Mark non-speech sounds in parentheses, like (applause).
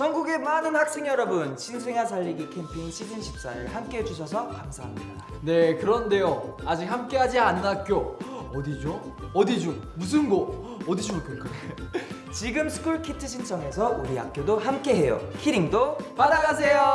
전국의 많은 학생 여러분 신생아 살리기 캠페인 시즌 14를 함께 해주셔서 감사합니다 네 그런데요 아직 함께하지 않은 학교 어디죠? 어디죠? 무슨 곳? 어디죠 갈까요 (laughs) 지금 school kit 신청해서 우리 학교도 함께해요 keyring도 받아가세요